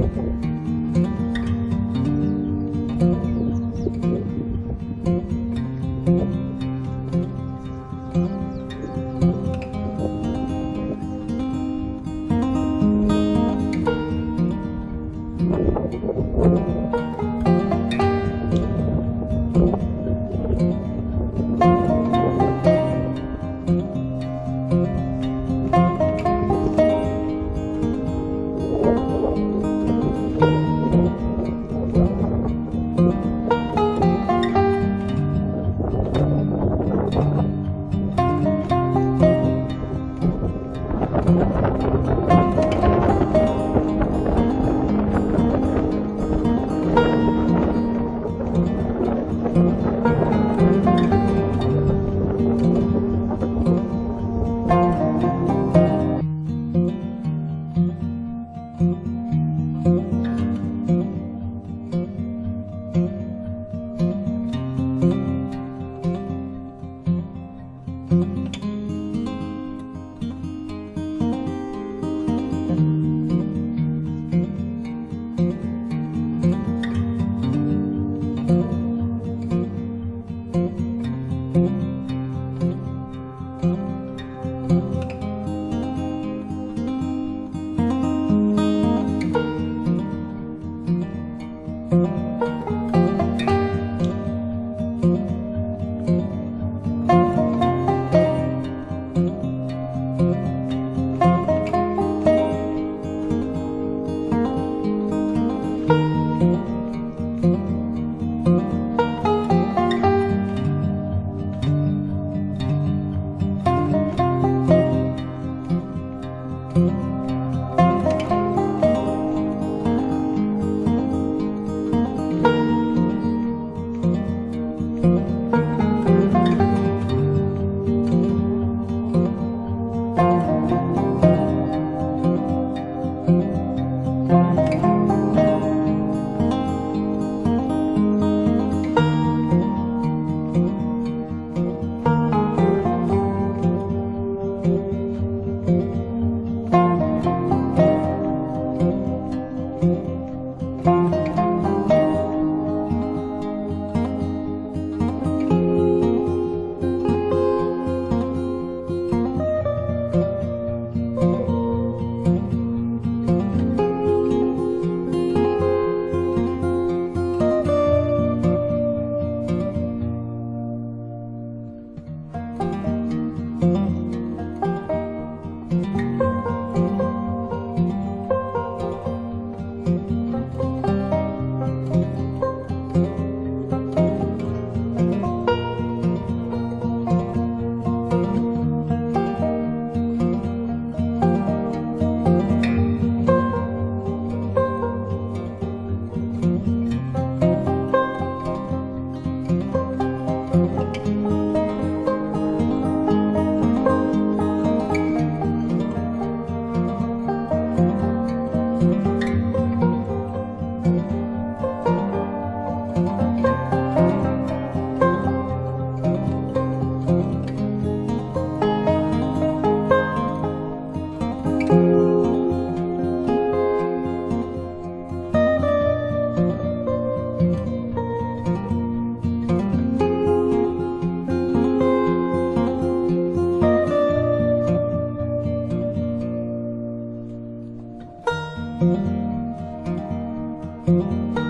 と思。you